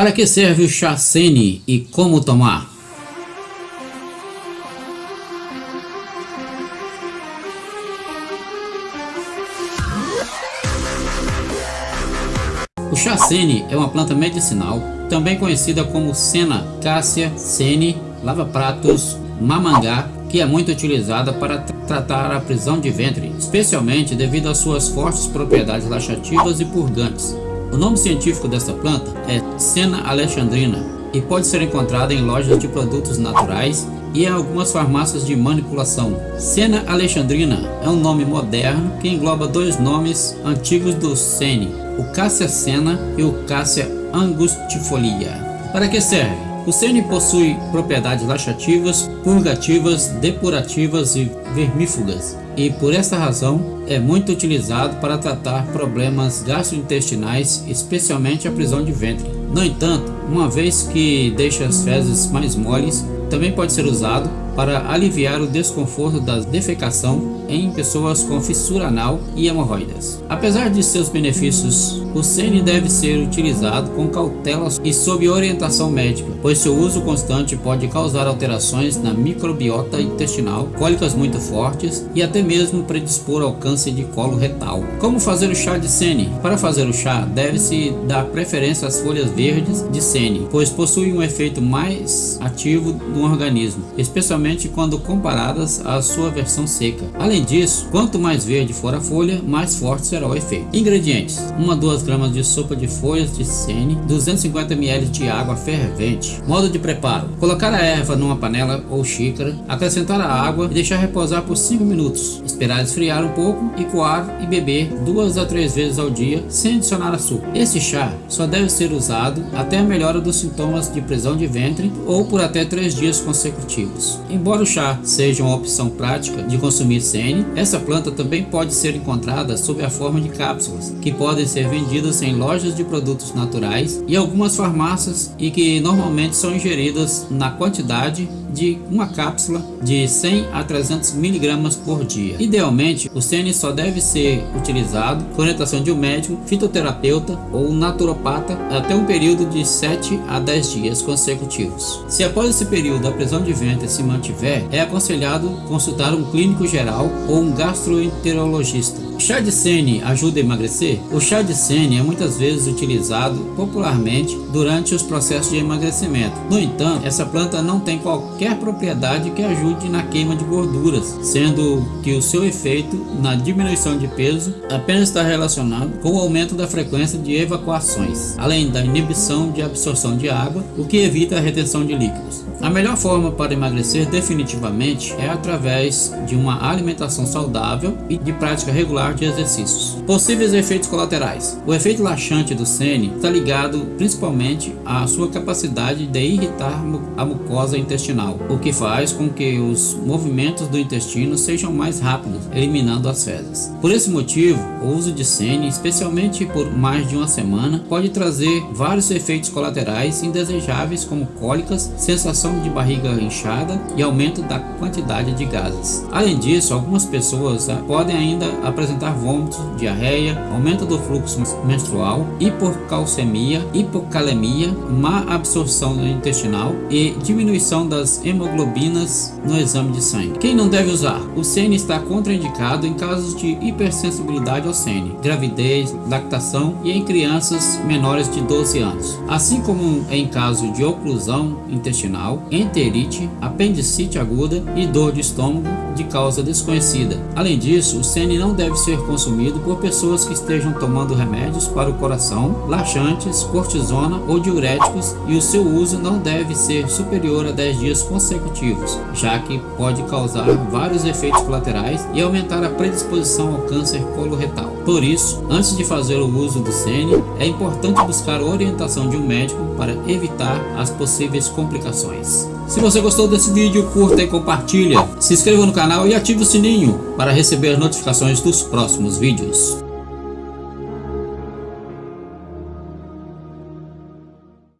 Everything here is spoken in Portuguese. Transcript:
Para que serve o chá Sene e como tomar? O chá Sene é uma planta medicinal, também conhecida como Sena, Cássia, Sene, lava-pratos, mamangá, que é muito utilizada para tratar a prisão de ventre, especialmente devido às suas fortes propriedades laxativas e purgantes. O nome científico dessa planta é Sena alexandrina e pode ser encontrada em lojas de produtos naturais e em algumas farmácias de manipulação. Sena alexandrina é um nome moderno que engloba dois nomes antigos do Sene, o Cassia sena e o Cassia angustifolia. Para que serve? O sene possui propriedades laxativas, purgativas, depurativas e vermífugas e por esta razão é muito utilizado para tratar problemas gastrointestinais, especialmente a prisão de ventre. No entanto, uma vez que deixa as fezes mais moles, também pode ser usado para aliviar o desconforto da defecação em pessoas com fissura anal e hemorroidas. Apesar de seus benefícios, o sene deve ser utilizado com cautela e sob orientação médica, pois seu uso constante pode causar alterações na microbiota intestinal, cólicas muito fortes e até mesmo predispor ao câncer de colo retal. Como fazer o chá de sene? Para fazer o chá, deve-se dar preferência às folhas verdes de sene, pois possuem um efeito mais ativo no organismo, especialmente quando comparadas à sua versão seca. Além disso, quanto mais verde for a folha, mais forte será o efeito. Ingredientes: 1 a 2 gramas de sopa de folhas de sene, 250 ml de água fervente. Modo de preparo: colocar a erva numa panela ou xícara, acrescentar a água e deixar repousar por 5 minutos. Esperar esfriar um pouco e coar e beber duas a três vezes ao dia sem adicionar açúcar. Esse chá só deve ser usado até a melhora dos sintomas de prisão de ventre ou por até 3 dias consecutivos. Embora o chá seja uma opção prática de consumir sene, essa planta também pode ser encontrada sob a forma de cápsulas, que podem ser vendidas em lojas de produtos naturais e algumas farmácias e que normalmente são ingeridas na quantidade de uma cápsula de 100 a 300 miligramas por dia. Idealmente, o sene só deve ser utilizado com orientação de um médico, fitoterapeuta ou naturopata até um período de 7 a 10 dias consecutivos. Se após esse período a prisão de ventre se mantiver, é aconselhado consultar um clínico geral ou um gastroenterologista. Chá de sene ajuda a emagrecer? O chá de sene é muitas vezes utilizado popularmente durante os processos de emagrecimento. No entanto, essa planta não tem qualquer propriedade que ajude na queima de gorduras, sendo que o seu efeito na diminuição de peso apenas está relacionado com o aumento da frequência de evacuações, além da inibição de absorção de água, o que evita a retenção de líquidos. A melhor forma para emagrecer definitivamente é através de uma alimentação saudável e de prática regular de exercícios. Possíveis efeitos colaterais. O efeito laxante do sene está ligado principalmente à sua capacidade de irritar a mucosa intestinal, o que faz com que os movimentos do intestino sejam mais rápidos, eliminando as fezes. Por esse motivo, o uso de sene, especialmente por mais de uma semana, pode trazer vários efeitos colaterais indesejáveis como cólicas, sensação sensação de barriga inchada e aumento da quantidade de gases. Além disso, algumas pessoas ah, podem ainda apresentar vômitos, diarreia, aumento do fluxo menstrual, hipocalcemia, hipocalemia, má absorção intestinal e diminuição das hemoglobinas no exame de sangue. Quem não deve usar? O sene está contraindicado em casos de hipersensibilidade ao sene, gravidez, lactação e em crianças menores de 12 anos, assim como em caso de oclusão intestinal, enterite, apendicite aguda e dor de estômago de causa desconhecida. Além disso, o sene não deve ser consumido por pessoas que estejam tomando remédios para o coração, laxantes, cortisona ou diuréticos e o seu uso não deve ser superior a 10 dias consecutivos, já que pode causar vários efeitos colaterais e aumentar a predisposição ao câncer coloretal. Por isso, antes de fazer o uso do sene, é importante buscar orientação de um médico para evitar as possíveis complicações. Se você gostou desse vídeo, curta e compartilha. Se inscreva no canal e ative o sininho para receber notificações dos próximos vídeos.